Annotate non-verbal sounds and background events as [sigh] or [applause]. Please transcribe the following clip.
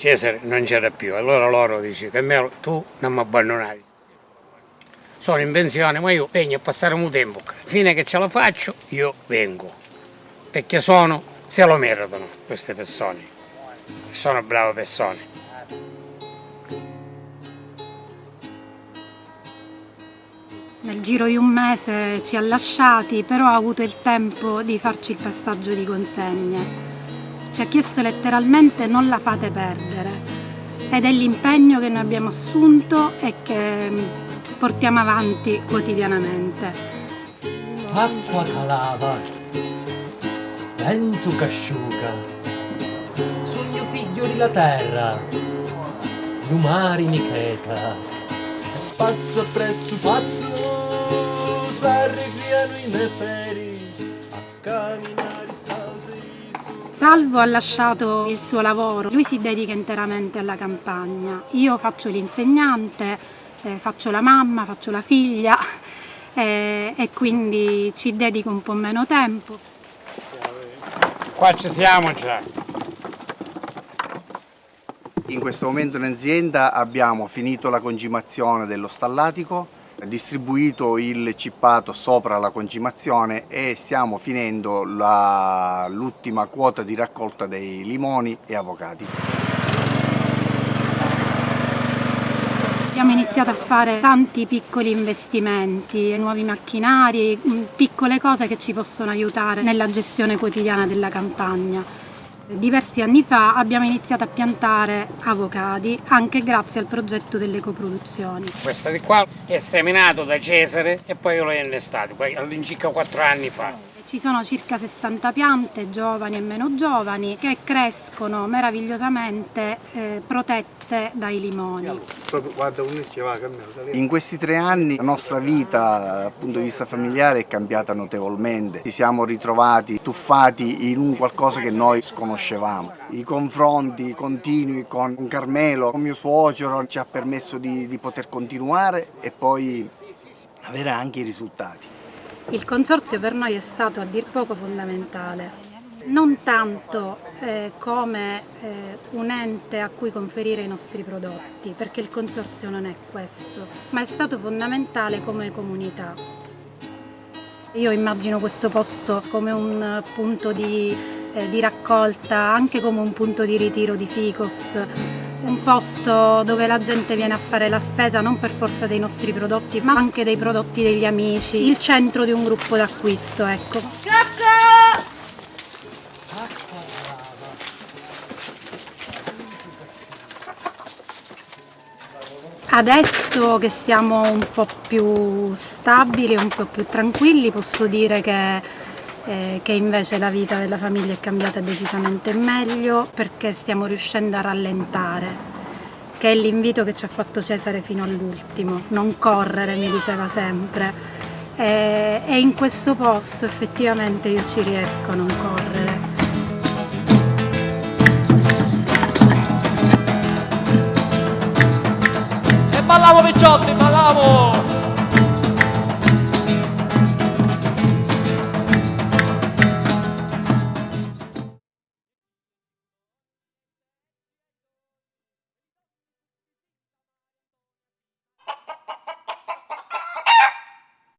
Cesare non c'era più, allora loro dice che me, tu non mi abbandonai. Sono in pensione, ma io vengo a passare un tempo. Fine che ce la faccio, io vengo. Perché sono, se lo meritano queste persone. Sono brave persone. Nel giro di un mese ci ha lasciati, però ha avuto il tempo di farci il passaggio di consegne. Ci ha chiesto letteralmente non la fate perdere ed è l'impegno che noi abbiamo assunto e che portiamo avanti quotidianamente. Acqua calava, vento che asciuga, sogno figlio della terra, lumari mi cheta, passo presso passo, s'arregliano i neferi, Salvo ha lasciato il suo lavoro, lui si dedica interamente alla campagna. Io faccio l'insegnante, eh, faccio la mamma, faccio la figlia [laughs] eh, e quindi ci dedico un po' meno tempo. Qua ci siamo già. In questo momento in azienda abbiamo finito la concimazione dello stallatico, distribuito il cippato sopra la concimazione e stiamo finendo l'ultima quota di raccolta dei limoni e avocati. Abbiamo iniziato a fare tanti piccoli investimenti, nuovi macchinari, piccole cose che ci possono aiutare nella gestione quotidiana della campagna. Diversi anni fa abbiamo iniziato a piantare avocadi anche grazie al progetto delle coproduzioni. Questo di qua è seminato da Cesare e poi io l'ho innestato, all'incirca 4 anni fa. Ci sono circa 60 piante, giovani e meno giovani, che crescono meravigliosamente eh, protette dai limoni. In questi tre anni la nostra vita dal punto di vista familiare è cambiata notevolmente. Ci siamo ritrovati tuffati in un qualcosa che noi sconoscevamo. I confronti continui con Carmelo, con mio suocero, ci ha permesso di, di poter continuare e poi avere anche i risultati. Il consorzio per noi è stato a dir poco fondamentale, non tanto eh, come eh, un ente a cui conferire i nostri prodotti, perché il consorzio non è questo, ma è stato fondamentale come comunità. Io immagino questo posto come un punto di, eh, di raccolta, anche come un punto di ritiro di ficos, un posto dove la gente viene a fare la spesa non per forza dei nostri prodotti ma anche dei prodotti degli amici, il centro di un gruppo d'acquisto, ecco. Cocco! Adesso che siamo un po' più stabili, un po' più tranquilli, posso dire che eh, che invece la vita della famiglia è cambiata decisamente meglio perché stiamo riuscendo a rallentare che è l'invito che ci ha fatto Cesare fino all'ultimo, non correre mi diceva sempre e, e in questo posto effettivamente io ci riesco a non correre. E ballavo picciotti, ballavo!